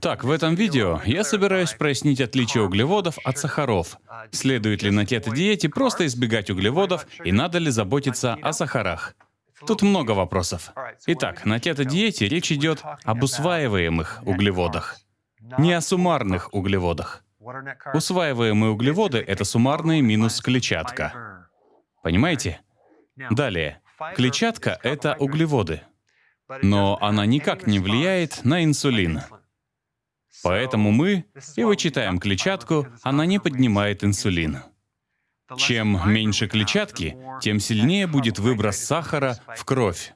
Так, в этом видео я собираюсь прояснить отличие углеводов от сахаров. Следует ли на кето-диете просто избегать углеводов и надо ли заботиться о сахарах? Тут много вопросов. Итак, на кето-диете речь идет об усваиваемых углеводах, не о суммарных углеводах. Усваиваемые углеводы — это суммарные минус клетчатка. Понимаете? Далее. Клетчатка — это углеводы. Но она никак не влияет на инсулин. Поэтому мы и вычитаем клетчатку, она не поднимает инсулин. Чем меньше клетчатки, тем сильнее будет выброс сахара в кровь,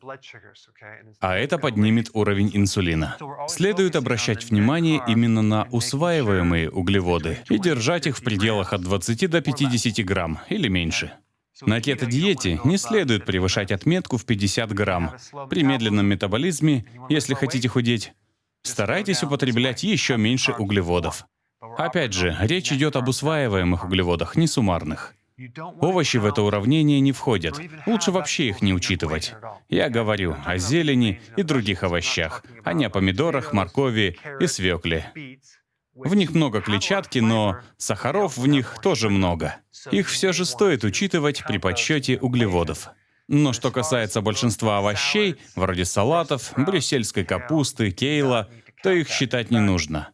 а это поднимет уровень инсулина. Следует обращать внимание именно на усваиваемые углеводы и держать их в пределах от 20 до 50 грамм или меньше. На кето-диете не следует превышать отметку в 50 грамм. При медленном метаболизме, если хотите худеть, старайтесь употреблять еще меньше углеводов. Опять же, речь идет об усваиваемых углеводах, не суммарных. Овощи в это уравнение не входят. Лучше вообще их не учитывать. Я говорю о зелени и других овощах, а не о помидорах, моркови и свекле. В них много клетчатки, но сахаров в них тоже много. Их все же стоит учитывать при подсчете углеводов. Но что касается большинства овощей, вроде салатов, брюссельской капусты, кейла, то их считать не нужно.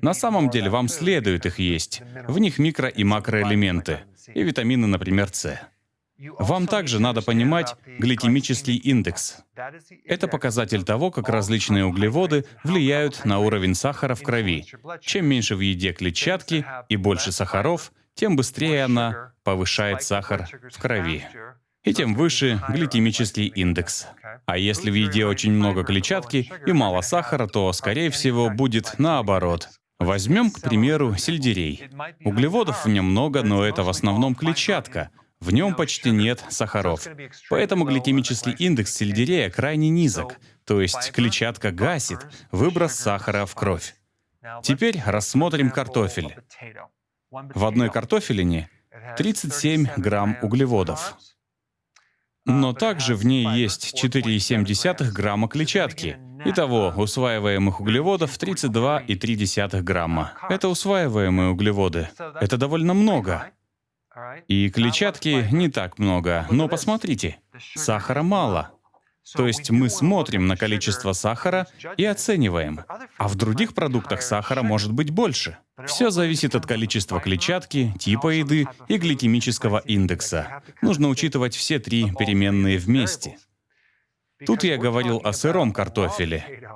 На самом деле вам следует их есть. В них микро- и макроэлементы, и витамины, например, С. Вам также надо понимать гликемический индекс. Это показатель того, как различные углеводы влияют на уровень сахара в крови. Чем меньше в еде клетчатки и больше сахаров, тем быстрее она повышает сахар в крови и тем выше гликемический индекс. А если в еде очень много клетчатки и мало сахара, то, скорее всего, будет наоборот. Возьмем, к примеру, сельдерей. Углеводов в нем много, но это в основном клетчатка. В нем почти нет сахаров. Поэтому гликемический индекс сельдерея крайне низок, то есть клетчатка гасит выброс сахара в кровь. Теперь рассмотрим картофель. В одной картофелине 37 грамм углеводов. Но также в ней есть 4,7 грамма клетчатки. Итого усваиваемых углеводов 32,3 грамма. Это усваиваемые углеводы. Это довольно много. И клетчатки не так много. Но посмотрите, сахара мало. То есть мы смотрим на количество сахара и оцениваем. А в других продуктах сахара может быть больше. Все зависит от количества клетчатки, типа еды и гликемического индекса. Нужно учитывать все три переменные вместе. Тут я говорил о сыром картофеле.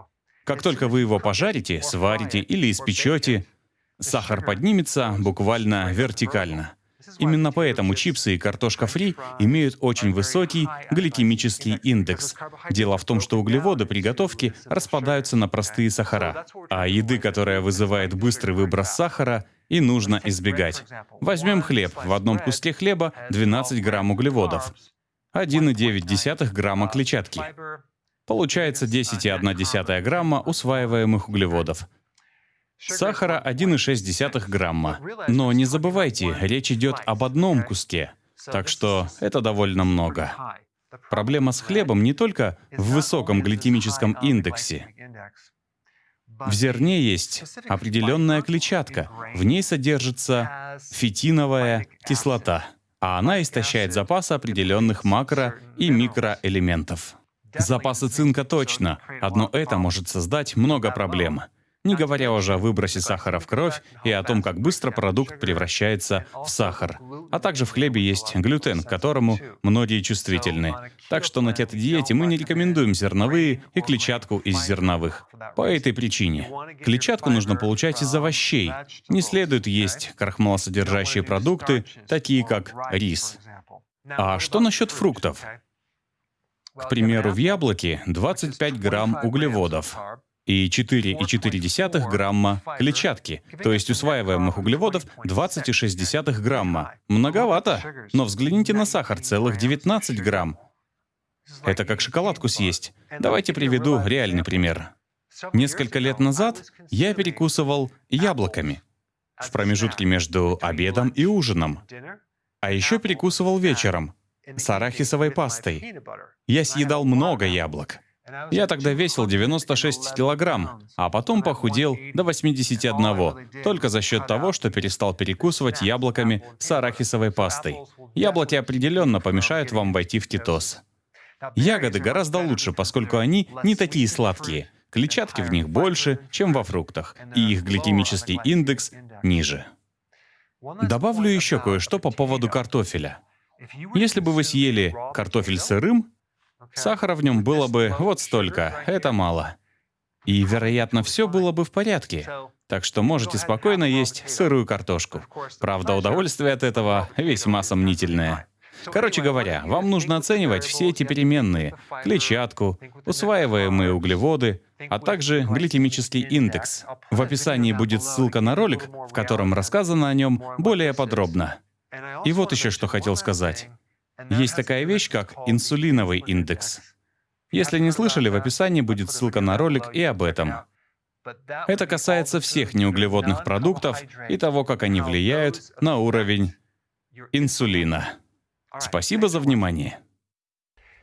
Как только вы его пожарите, сварите или испечете, сахар поднимется буквально вертикально. Именно поэтому чипсы и картошка фри имеют очень высокий гликемический индекс. Дело в том, что углеводы при готовке распадаются на простые сахара, а еды, которая вызывает быстрый выброс сахара, и нужно избегать. Возьмем хлеб. В одном куске хлеба 12 грамм углеводов, 1,9 грамма клетчатки. Получается 10,1 грамма усваиваемых углеводов. Сахара 1,6 грамма. Но не забывайте, речь идет об одном куске, так что это довольно много. Проблема с хлебом не только в высоком гликемическом индексе. В зерне есть определенная клетчатка. В ней содержится фитиновая кислота, а она истощает запасы определенных макро- и микроэлементов. Запасы цинка точно. Одно это может создать много проблем не говоря уже о выбросе сахара в кровь и о том, как быстро продукт превращается в сахар. А также в хлебе есть глютен, к которому многие чувствительны. Так что на кето-диете мы не рекомендуем зерновые и клетчатку из зерновых. По этой причине. Клетчатку нужно получать из овощей. Не следует есть крахмалосодержащие продукты, такие как рис. А что насчет фруктов? К примеру, в яблоке 25 грамм углеводов, и 4,4 грамма клетчатки, то есть усваиваемых углеводов 20,6 грамма. Многовато, но взгляните на сахар, целых 19 грамм. Это как шоколадку съесть. Давайте приведу реальный пример. Несколько лет назад я перекусывал яблоками в промежутке между обедом и ужином. А еще перекусывал вечером с арахисовой пастой. Я съедал много яблок. Я тогда весил 96 килограмм, а потом похудел до 81, только за счет того, что перестал перекусывать яблоками с арахисовой пастой. Яблоки определенно помешают вам войти в кетоз. Ягоды гораздо лучше, поскольку они не такие сладкие. Клетчатки в них больше, чем во фруктах, и их гликемический индекс ниже. Добавлю еще кое-что по поводу картофеля. Если бы вы съели картофель сырым, сахара в нем было бы вот столько, это мало. И, вероятно, все было бы в порядке. Так что можете спокойно есть сырую картошку. Правда, удовольствие от этого весьма сомнительное. Короче говоря, вам нужно оценивать все эти переменные — клетчатку, усваиваемые углеводы, а также гликемический индекс. В описании будет ссылка на ролик, в котором рассказано о нем более подробно. И вот еще что хотел сказать. Есть такая вещь, как инсулиновый индекс. Если не слышали, в описании будет ссылка на ролик и об этом. Это касается всех неуглеводных продуктов и того, как они влияют на уровень инсулина. Спасибо за внимание.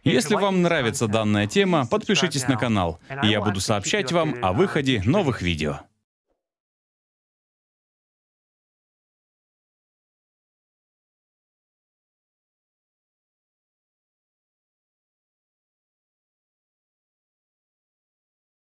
Если вам нравится данная тема, подпишитесь на канал, и я буду сообщать вам о выходе новых видео.